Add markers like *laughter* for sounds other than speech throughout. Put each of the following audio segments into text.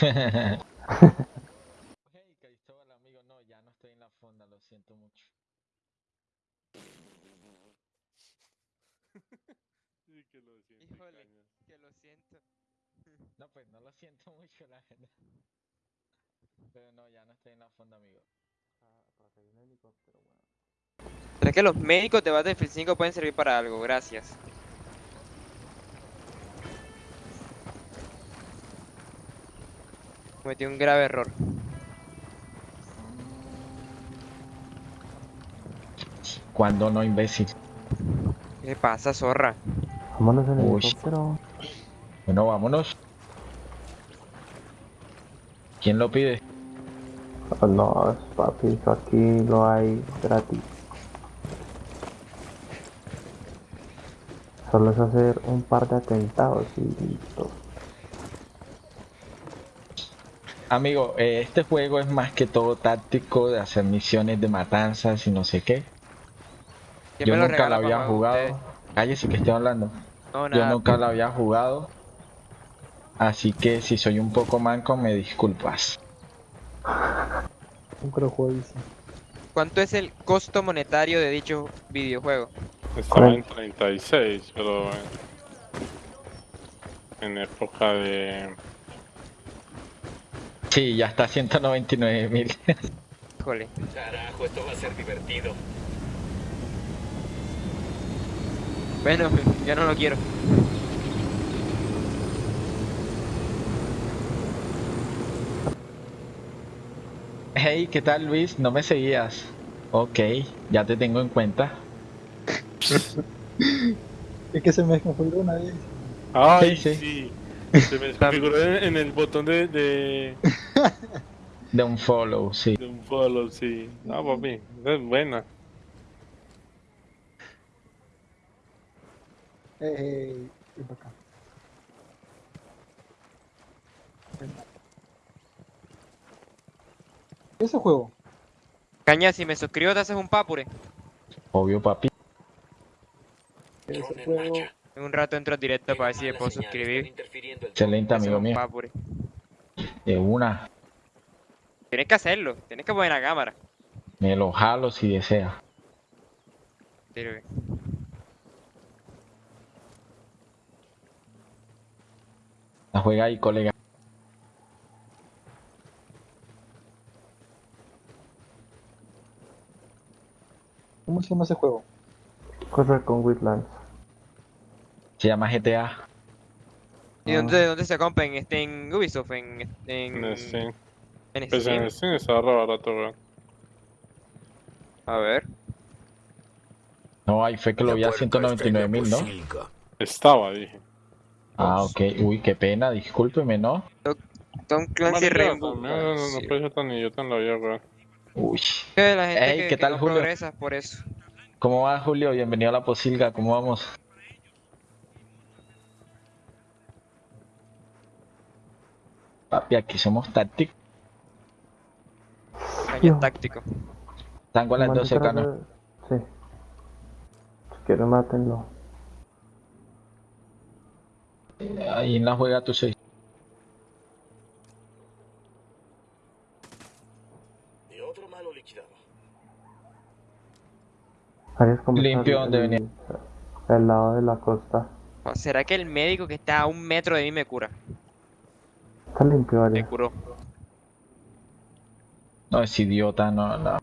hey, Cristóbal, amigo, no, ya no estoy en la fonda, lo siento mucho. Sí, que lo siento. Híjole. caña. Que lo siento. No, pues no lo siento mucho, la verdad. Pero no, ya no estoy en la fonda, amigo. ¿Será que los médicos de Battlefield 5 pueden servir para algo? Gracias. Cometí un grave error. Cuando no, imbécil. ¿Qué pasa, zorra? Vámonos en el Uy. helicóptero. Bueno, vámonos. ¿Quién lo pide? Oh, no, papi, eso aquí lo hay gratis. Solo es hacer un par de atentados y listo. Amigo, eh, este juego es más que todo táctico de hacer misiones de matanzas y no sé qué. ¿Quién Yo me lo nunca lo había jugado. Cállese que estoy hablando. No, Yo nunca lo había jugado. Así que si soy un poco manco, me disculpas. Nunca lo juego dice. ¿Cuánto es el costo monetario de dicho videojuego? Estaba en 36, pero en época de... Sí, ya está 199 mil. Híjole. Carajo, esto va a ser divertido. Bueno, ya no lo quiero. hey, ¿qué tal Luis? ¿No me seguías? Ok, ya te tengo en cuenta. *laughs* Es que se me configuró una vez. ¡Ay, Sí, sí! Se me desconfiguró en, en el botón de, de, De un follow, sí. de un follow, sí. No, papi, es buena. Eh, eh, ven para acá. Ese juego. Caña, si me suscribo te haces un papure. Obvio, papi. Ese juego. En un rato entro directo para ver si puedo suscribir. Excelente, amigo mío. papure. De una. Tienes que hacerlo. Tienes que poner la cámara. Me lo jalo si desea. Sirve. La juega ahí, colega. ¿Cómo se llama ese juego? Correr con Witlands. Se llama GTA. ¿Y dónde, dónde se compra? ¿En, este, en Ubisoft? ¿En, en, En Steam. en Pues Steam? en Steam está re barato, weón. A ver. No, ahí fue que lo vi a 199 mil, ¿no? Estaba, dije. Ah, ok. Uy, qué pena, discúlpeme, ¿no? Tom Clancy Rainbow. No, no, no, no ser tan idiota en la vida, weón. Uy. Que la gente Ey, que, ¿qué que tal, no Julio? progresa por eso. ¿Cómo va, Julio? Bienvenido a la posilga. ¿Cómo vamos? Papi, aquí somos tácticos. Caña Yo. táctico. Tango a las 12, Maldita cano. red. Sí. Si quieren, mátenlo. Ahí en la juega tu 6. Y otro malo liquidado. Arias, ¿cómo está Limpio donde venía. El lado de la costa. ¿O ¿Será que el médico que está a un metro de mí me cura? Está limpio, curó. No, es idiota, no, no.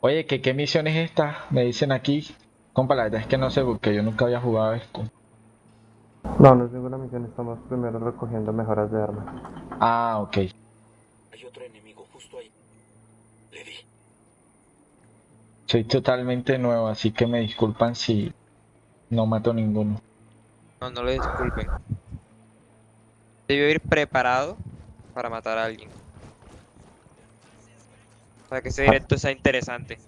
Oye, ¿qué, ¿qué misión es esta? Me dicen aquí. Compa, la verdad es que no sé porque yo nunca había jugado esto. No, no es ninguna misión. Estamos primero recogiendo mejoras de armas. Ah, ok. Hay otro enemigo justo ahí. Le di. Soy totalmente nuevo, así que me disculpan si no mato ninguno. No, no lo disculpen. Debió ir preparado para matar a alguien. Para que ese directo sea interesante.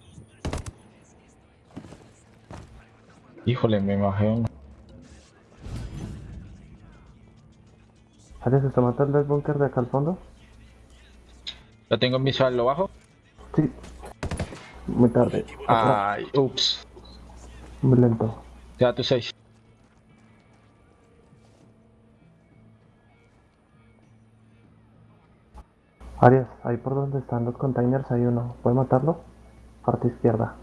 Híjole, me uno. Arias, ¿está matando el búnker de acá al fondo? ¿Lo tengo en visual? ¿Lo bajo? Sí. Muy tarde. Ay, ups. Muy lento. Ya tu 6. Arias, ahí por donde están los containers hay uno. ¿Puede matarlo? Parte izquierda.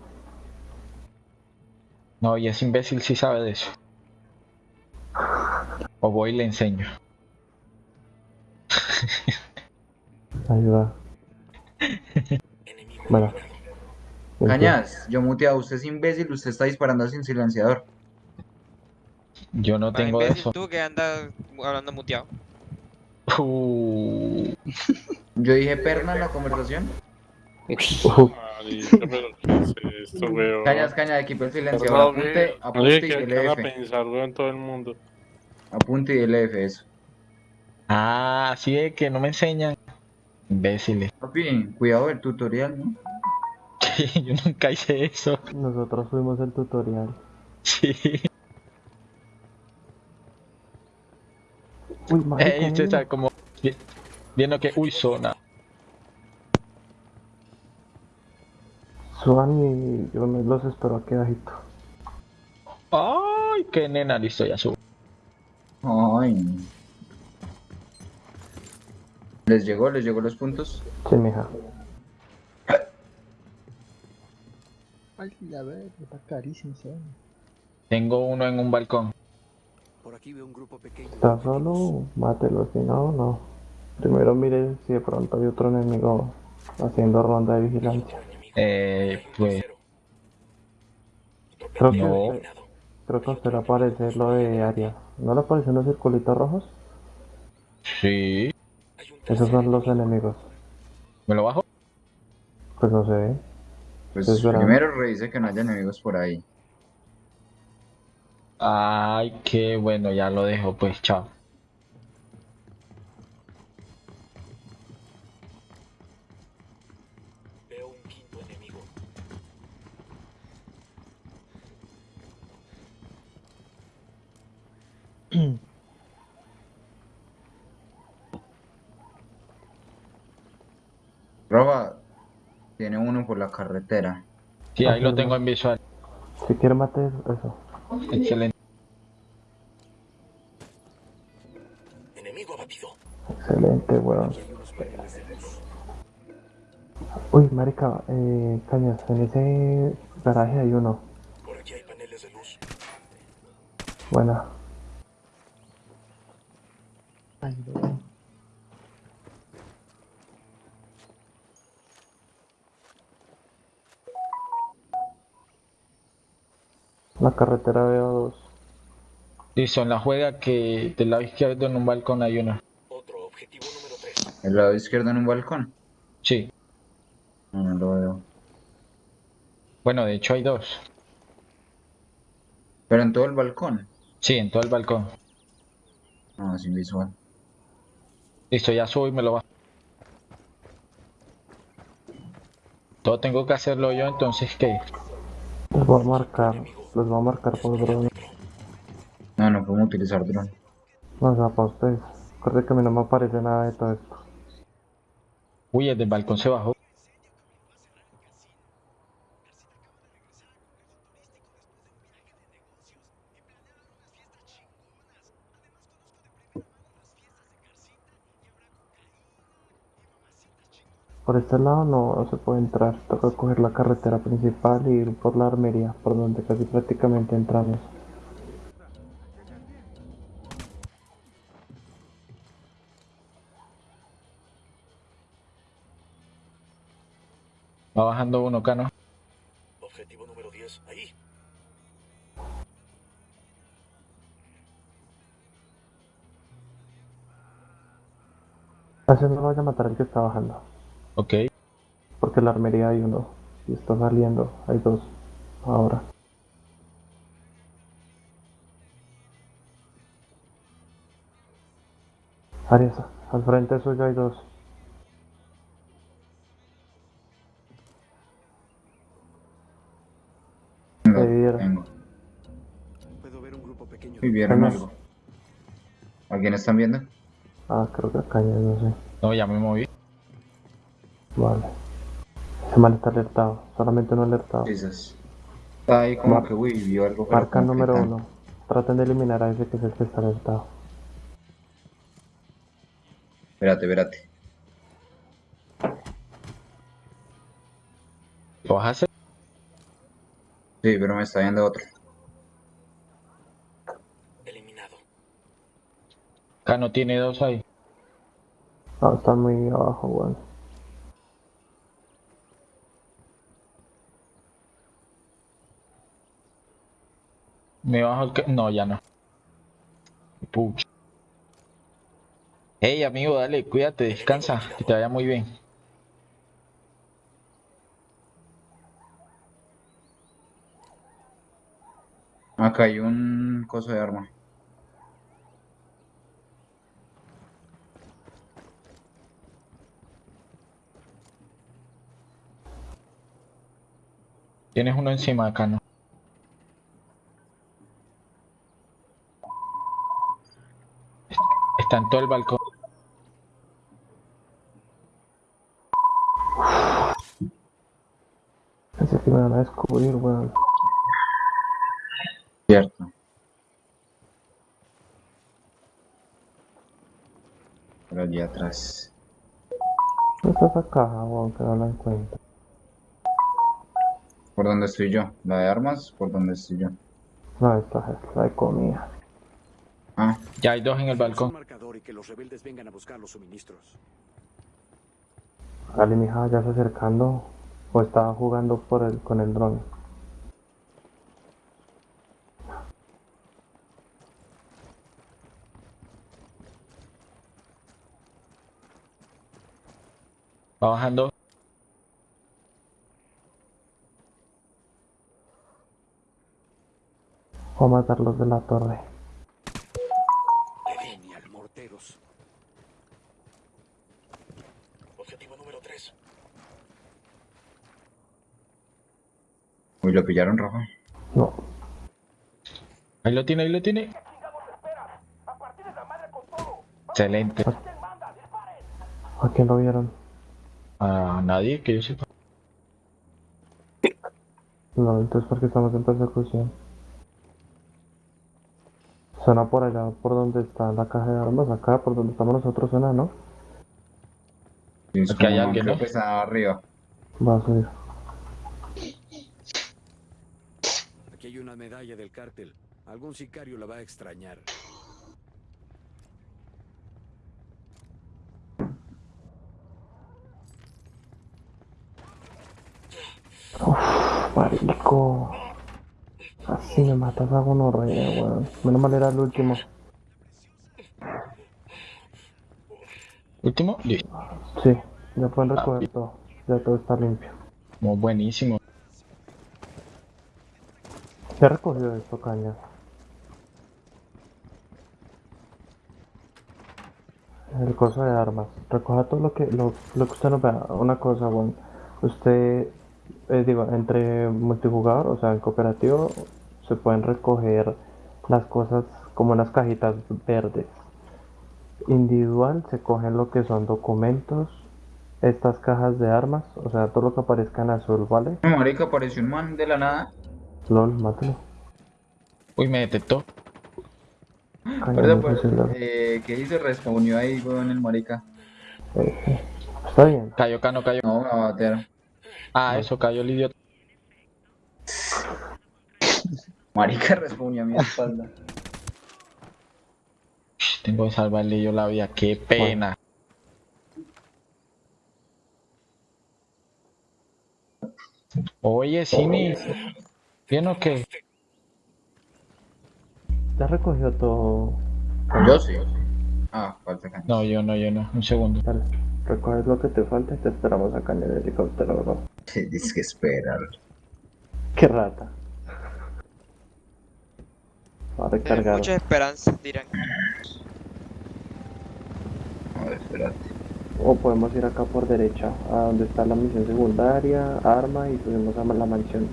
No, y ese imbécil sí sabe de eso. O voy y le enseño. Ahí va. Enemigo Bueno. Cañas, yo muteado, usted es imbécil, usted está disparando sin silenciador. Yo no tengo imbécil eso. tú que andas hablando muteado. Uh, Yo dije perna en la conversación. Marica, pero ¿qué es esto, weón? Cañas, cañas, equipo el. Perdón, Apunte, apunte y a F. pensar, weón, todo el mundo. Apunte y dele F, eso. ah, así es que no me enseñan. Imbéciles. Papi, cuidado del tutorial, ¿no? *laughs* Yo nunca hice eso. Nosotros fuimos el tutorial. Sí. Uy, marica, Ey, mira. César, como vi- viendo que, uy, zona. Suban y yo me los espero aquí abajito. Ay, qué nena, listo, ya subo. Ay. ¿Les llegó? ¿Les llegó los puntos? Sí, mija. Ay, a ver, está carísimo vaina. Tengo uno en un balcón. Por aquí veo un grupo pequeño. ¿Está solo? Mátelo, si no, no. Primero mire si de pronto hay otro enemigo haciendo ronda de vigilancia. Eh, pues, Creo que, No. a usted- creo que usted le aparece lo de área. ¿No le aparecen los circulitos rojos? sí. Esos son los enemigo. enemigos. ¿Me lo bajo? Pues no se ve. Pues Es verdad. primero revise que no haya enemigos por ahí. Ay, qué bueno, ya lo dejo, pues, chao. Veo un quinto enemigo. *clears throat* Roba, tiene uno por la carretera. Sí, ahí lo tengo en visual. Si quiere mate eso. Excelente. Weón. Luz. Uy, marica, eh, cañas, en ese garaje hay uno. Por aquí hay paneles de luz. Buena. Ay, no. La carretera veo dos. Listo, en la juega que del lado izquierdo en un balcón hay uno. Otro objetivo número 3. El lado izquierdo en un balcón. Sí. No, no lo veo. Bueno, de hecho hay dos. Pero en todo el balcón. Sí, en todo el balcón. No, sin visual. Listo, ya subo y me lo bajo. Todo tengo que hacerlo yo, entonces, ¿qué? Los voy a marcar. Los voy a marcar por drone. No, no podemos utilizar dron. No, o sea, para ustedes. Recuerde que a mí no me aparece nada de todo esto. Uy, el del balcón se bajó. Por este lado no, no se puede entrar. Toca coger la carretera principal y ir por la armería, por donde casi prácticamente entramos. Va bajando uno, Cano. Objetivo número 10. Ahí. Así no lo vaya a matar el que está bajando. Ok. Porque en la armería hay uno. Y está saliendo. Hay dos. Ahora. Arias, al frente suyo hay dos. Y vieron algo. ¿A están viendo? Ah, creo que acá ya no sé. No, ya me moví. Vale. Ese mal está alertado, solamente no alertado. Jesus. Está ahí como que uy, vio algo. Marca número uno. Traten de eliminar a ese que es el que está alertado. Espérate, espérate. ¿Lo bajaste? Sí, pero me está viendo otro. Cano tiene dos ahí. No, están muy abajo, weón. Me bajo el... ca- No, ya no. Pucha. Hey, amigo, dale, cuídate, descansa, que te vaya muy bien. Acá hay un coso de arma. Tienes uno encima acá, ¿no? Está en todo el balcón. Pensé que me van a descubrir, weón. Cierto. Por allí atrás. ¿Dónde está esa caja, weón? Que no la encuentro. ¿Por dónde estoy yo? ¿La de armas? ¿Por dónde estoy yo? No, esta es la de comida. Ah, Ya hay dos en el balcón. marcador y que los rebeldes vengan a buscar los suministros. Ali, mija, ya se acercando. O estaba jugando por el, con el dron. Va bajando. O matarlos de la torre. Genial, morteros. Objetivo número 3. uy, lo pillaron rojo. No. Ahí lo tiene, ahí lo tiene. Excelente. ¿A quién lo vieron? A nadie que yo sepa. No, entonces porque estamos en persecución. Suena por allá, por donde está la caja de armas, acá, por donde estamos nosotros suena, ¿no? Sí, es Aquí hay alguien, que está arriba. Va a subir. Aquí hay una medalla del cártel. Algún sicario la va a extrañar. Marico. Así me matas a gonorrea, weón. Menos mal era el último. Último, listo. Sí, ya pueden recoger todo. Ya todo está limpio. Muy buenísimo. ¿Qué ha recogido esto, caña? El coso de armas. Recoja todo lo que, lo, lo que usted nos vea. Una cosa, bueno. Usted, eh, digo, entre multijugador, o sea, en cooperativo, se pueden recoger las cosas como unas cajitas verdes. Individual se cogen lo que son documentos, estas cajas de armas, o sea, todo lo que aparezca en azul, ¿vale? No, marica, apareció un man de la nada. LOL, mátalo. Uy, me detectó. Caña, ¿Verdad, muy pues? ¿no? Eh, ¿Qué hizo? Respawnó ahí, weón, el marica. Eh, Está bien. Cayó, cano, cayó. No, me va a batear. Ah, eso cayó el idiota. Marica respawnó a mi espalda. Tengo que salvarle yo la vida. Qué pena. Oye, Simi. ¿Bien o qué? Ya recogió todo. Yo sí. Ah, falta caña. No, yo no, yo no. Un segundo. Dale, recoges lo que te falta y te esperamos acá en el helicóptero, bro. Tienes que esperar. Qué rata. Va a Tienen recargar. muchas esperanzas, dirán. A ver, espérate. O podemos ir acá por derecha, a donde está la misión secundaria, arma y subimos a la mansión.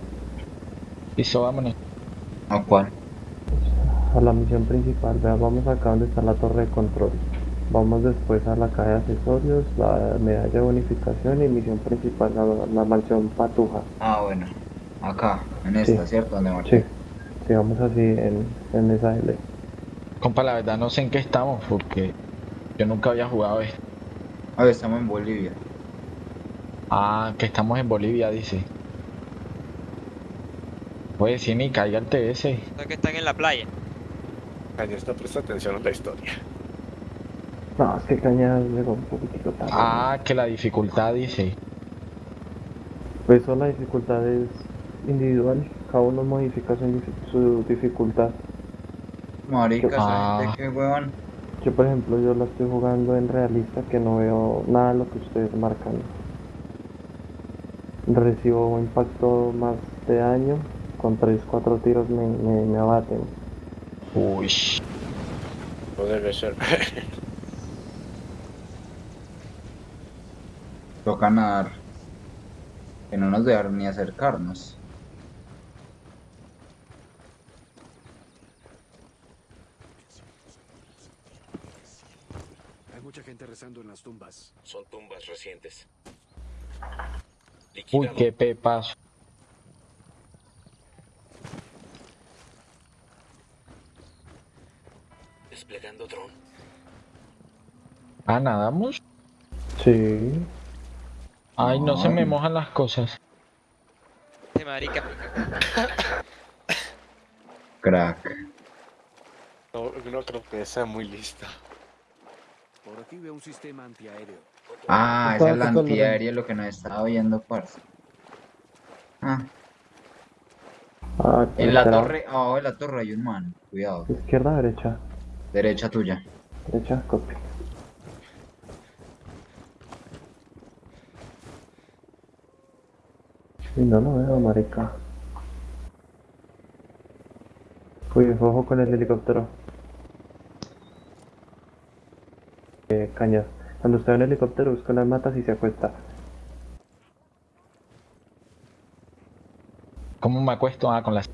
Listo, vámonos. ¿A cuál? A la misión principal, vea, vamos acá donde está la torre de control. Vamos después a la caja de accesorios, la medalla de bonificación y misión principal, la, la mansión Patuja. Ah, bueno. Acá, en esta, Sí. ¿cierto? Donde. Sí, sigamos así en, en esa L. Compa, la verdad no sé en qué estamos porque yo nunca había jugado esto. A ver, estamos en Bolivia. Ah, que estamos en Bolivia, dice. Pues sí, ni caiga el TS. Que están en la playa. Cañas, no presta atención a la historia. No, es que cañas llegó un poquitico tarde. Ah, que la dificultad dice. Pues eso la dificultad es individual. Cada uno modifica su, su dificultad. Marica, Ah. ¿sabes de qué huevón? Yo, por ejemplo, yo la estoy jugando en realista que no veo nada de lo que ustedes marcan. Recibo impacto más de daño. Con 3-4 tiros me, me, me abaten. Uy. No debe ser. Toca nadar. Que no nos dejaron ni acercarnos. Hay mucha gente rezando en las tumbas. Son tumbas recientes. Uy, qué pepazo. Desplegando dron. Ah, nadamos. Sí. Ay, no se me mojan las cosas. De marica. Crack. No, no creo que sea muy lista. Por aquí veo un sistema antiaéreo. Ah, esa es la antiaérea lo que nos estaba viendo, parce. Ah, Ah, en la torre, abajo de la torre hay un man. Cuidado. Izquierda, derecha. Derecha tuya. Derecha, copy. Y no lo veo, marica. Uy, ojo con el helicóptero. Eh, cañas. Cuando usted ve un helicóptero, busca las matas y se acuesta. ¿Cómo me acuesto? Ah, con las.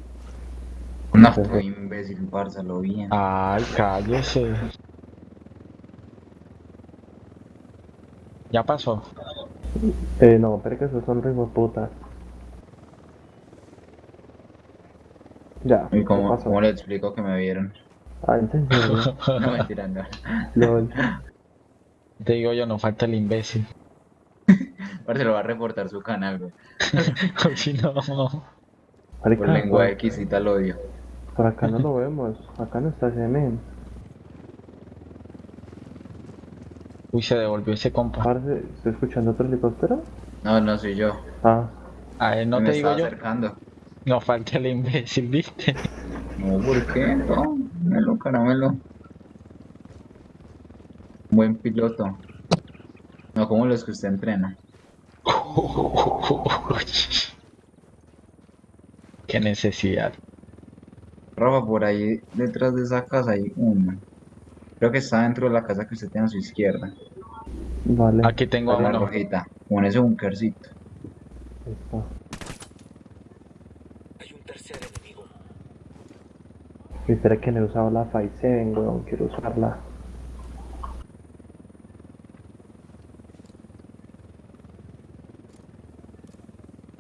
No, qué imbécil, parce, lo bien. Ay, cállese. Ya pasó. Eh, no, pero que esos son ritmos putas. Ya, ¿Y ¿qué cómo, pasó? cómo le explico que me vieron? Ah, ¿en serio? *laughs* No, mentira, no. Lol. Te digo yo, no falta el imbécil. *laughs* Parce, lo va a reportar su canal, güey. *laughs* Uy, no. Por lengua por, exquisita el odio. por acá no lo vemos. Acá no está ese men. Uy, se devolvió ese compa. Parce, ¿estoy escuchando otro helicóptero? No, no soy yo. Ah, A él no me te digo estaba yo. acercando. No falta el imbécil, ¿viste? No, ¿por qué? No, melo, caramelo. Buen piloto. No como los que usted entrena. *laughs* Qué necesidad. Rafa, por ahí detrás de esa casa hay uno. Creo que está dentro de la casa que usted tiene a su izquierda. vale. Aquí tengo a La uno. rojita. Con ese bunkercito. Ahí está. Hay un tercer enemigo. Y espera que no he usado la Five 7, weón. Quiero usarla.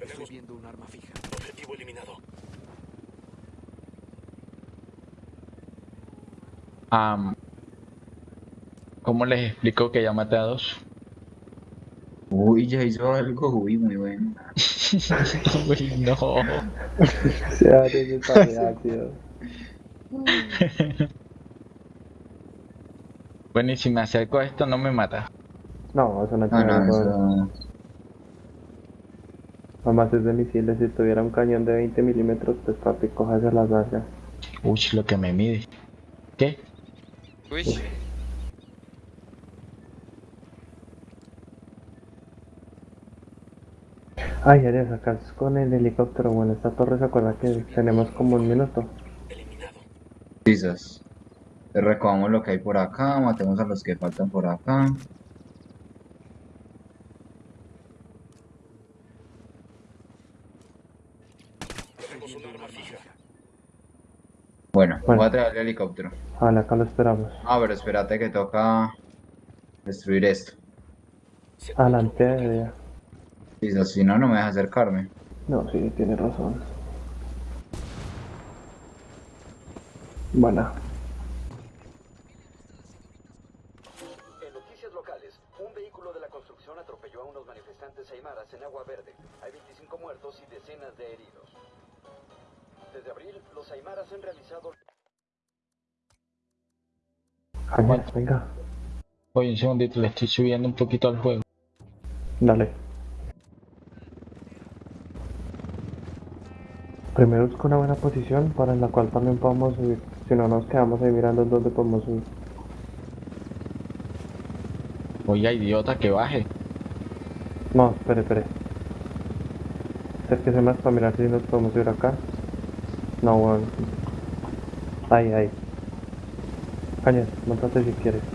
Estoy viendo un arma fija. Objetivo eliminado. Am, ¿Cómo les explico que ya maté a dos? Uy, ya hizo algo. Uy, muy bueno. *laughs* Uy, no. *laughs* Se ese pareácido. *laughs* Bueno, y si me acerco a esto, no me mata. No, eso no No, tiene no, razón. eso. Mamá es de misiles. Si tuviera un cañón de 20 milímetros, pues papi, cójase las nalgas. Uy, lo que me mide. ¿Qué? Uy. Ay, Arias, acá es con el helicóptero. Bueno, esta torre se acuerda que tenemos como un minuto. Quizás. Recogamos lo que hay por acá, matemos a los que faltan por acá. Bueno, Bueno. voy a traer el helicóptero. Vale, acá lo esperamos. Ah, pero espérate que toca destruir esto. Adelante, Arias. Quizás si no, no me deja acercarme. No, sí, tiene razón. Buena. En noticias locales, un vehículo de la construcción atropelló a unos manifestantes aymaras en Agua Verde. Hay 25 muertos y decenas de heridos. Desde abril, los Aymaras han realizado Cañas, venga. Oye, un segundito, le estoy subiendo un poquito al juego. Dale. Primero busca una buena posición para en la cual también podamos subir. Si no, nos quedamos ahí mirando dónde podemos subir. Oiga, idiota, que baje. No, espere, espere. Acérquese más para mirar si nos podemos subir acá. No, weón. Ahí, ahí. Cañas, montate si quieres.